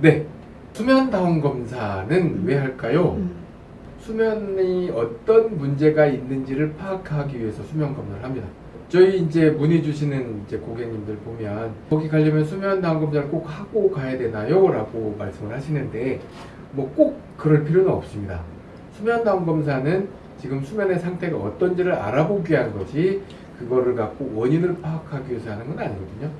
네. 수면 다운 검사는 왜 할까요? 음. 수면이 어떤 문제가 있는지를 파악하기 위해서 수면 검사를 합니다. 저희 이제 문의 주시는 이제 고객님들 보면 거기 가려면 수면 다운 검사를 꼭 하고 가야 되나요? 라고 말씀을 하시는데 뭐 꼭 그럴 필요는 없습니다. 수면 다운 검사는 지금 수면의 상태가 어떤지를 알아보기 위한 거지 그거를 갖고 원인을 파악하기 위해서 하는 건 아니거든요.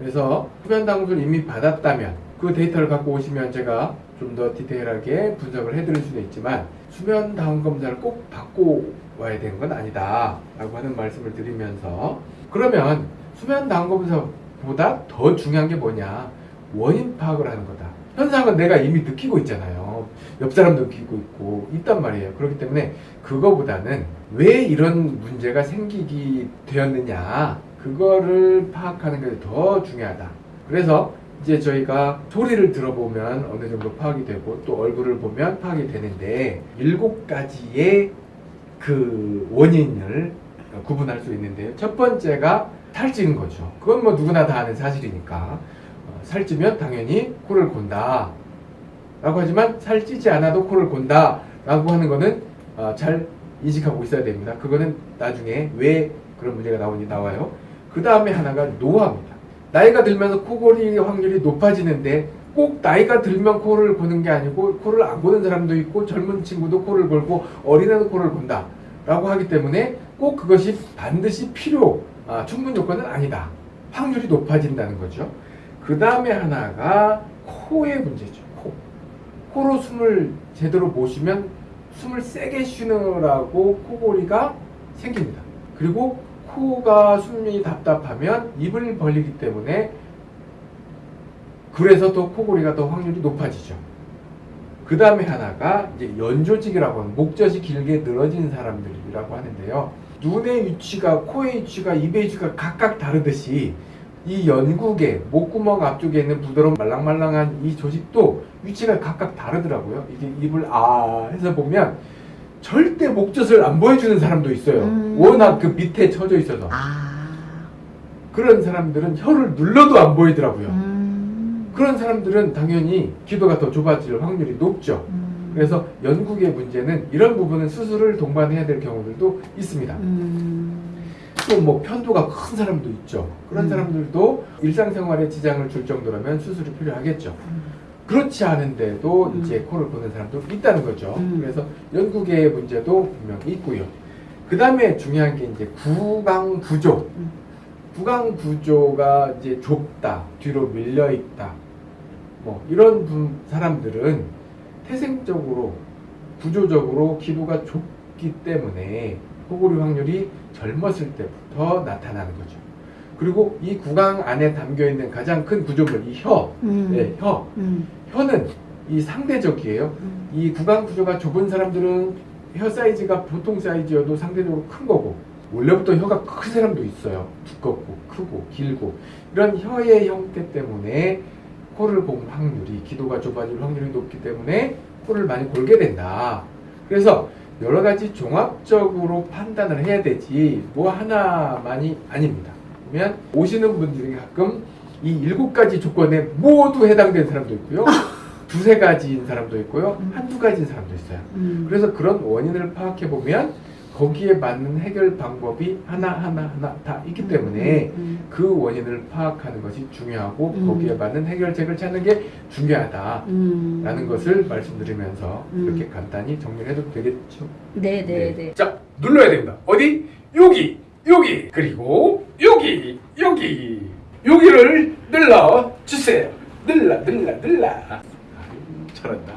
그래서 다원 검사를 이미 받았다면 그 데이터를 갖고 오시면 제가 좀 더 디테일하게 분석을 해드릴 수는 있지만 수면 다원 검사를 꼭 받고 와야 되는 건 아니다 라고 하는 말씀을 드리면서 그러면 수면 다원 검사보다 더 중요한 게 뭐냐? 원인 파악을 하는 거다. 현상은 내가 이미 느끼고 있잖아요. 옆 사람도 느끼고 있고 있단 말이에요. 그렇기 때문에 그거보다는 왜 이런 문제가 생기게 되었느냐 그거를 파악하는 게 더 중요하다 그래서 이제 저희가 소리를 들어보면 어느 정도 파악이 되고 또 얼굴을 보면 파악이 되는데 일곱 가지의 그 원인을 구분할 수 있는데요. 첫 번째가 살찌는 거죠. 그건 뭐 누구나 다 아는 사실이니까 어, 살찌면 당연히 코를 곤다. 라고 하지만 살찌지 않아도 코를 곤다. 라고 하는 거는 어, 잘 인식하고 있어야 됩니다. 그거는 나중에 왜 그런 문제가 나오니 나와요. 그 다음에 하나가 노화입니다. 나이가 들면서 코골이 확률이 높아지는데 꼭 나이가 들면 코를 고는 게 아니고 코를 안 고는 사람도 있고 젊은 친구도 코를 골고 어린애도 코를 곤다 라고 하기 때문에 꼭 그것이 반드시 필요 아, 충분 요건은 아니다. 확률이 높아진다는 거죠. 그 다음에 하나가 코의 문제죠 코. 코로 숨을 제대로 못 쉬면 숨을 세게 쉬느라고 코골이가 생깁니다. 그리고 코가 숨이 답답하면 입을 벌리기 때문에 그래서 또 코골이가 더 확률이 높아지죠. 그 다음에 하나가 이제 연조직이라고 하는 목젖이 길게 늘어진 사람들이라고 하는데요. 눈의 위치가 코의 위치가 입의 위치가 각각 다르듯이 이 연국의 목구멍 앞쪽에 있는 부드러운 말랑말랑한 이 조직도 위치가 각각 다르더라고요. 이게 입을 아 해서 보면 절대 목젖을 안 보여주는 사람도 있어요. 음. 워낙 그 밑에 쳐져 있어서. 아. 그런 사람들은 혀를 눌러도 안 보이더라고요. 음. 그런 사람들은 당연히 기도가 더 좁아질 확률이 높죠. 음. 그래서 연국의 문제는 이런 부분은 수술을 동반해야 될 경우들도 있습니다. 음. 또뭐 편도가 큰 사람도 있죠. 그런 음. 사람들도 일상생활에 지장을 줄 정도라면 수술이 필요하겠죠. 그렇지 않은데도 음. 이제 코를 고는 사람도 있다는 거죠. 음. 그래서 연구계의 문제도 분명히 있고요. 그 다음에 중요한 게 이제 구강 구조. 음. 구강 구조가 이제 좁다, 뒤로 밀려 있다. 뭐 이런 분, 사람들은 태생적으로 구조적으로 기도가 좁기 때문에 코골이 확률이 젊었을 때부터 나타나는 거죠. 그리고 이 구강 안에 담겨 있는 가장 큰 구조물, 이 혀, 음. 네, 혀, 음. 혀는 이 상대적이에요. 음. 이 구강 구조가 좁은 사람들은 혀 사이즈가 보통 사이즈여도 상대적으로 큰 거고 원래부터 혀가 큰 사람도 있어요. 두껍고 크고 길고 이런 혀의 형태 때문에 코를 곤 확률이 기도가 좁아질 확률이 높기 때문에 코를 많이 골게 된다. 그래서 여러 가지 종합적으로 판단을 해야 되지 뭐 하나만이 아닙니다. 그러면 오시는 분들이 가끔 이 일곱 가지 조건에 모두 해당된 사람도 있고요. 두세 가지인 사람도 있고요. 음. 한두 가지인 사람도 있어요. 음. 그래서 그런 원인을 파악해 보면 거기에 맞는 해결 방법이 하나 하나 하나 다 있기 때문에 음. 그 원인을 파악하는 것이 중요하고 음. 거기에 맞는 해결책을 찾는 게 중요하다라는 음. 것을 말씀드리면서 음. 이렇게 간단히 정리를 해도 되겠죠? 네, 네, 네. 자 눌러야 됩니다. 어디? 여기 여기 그리고 여기 여기 여기를 눌러 주세요. 눌러 눌러 눌러. 아유, 잘한다.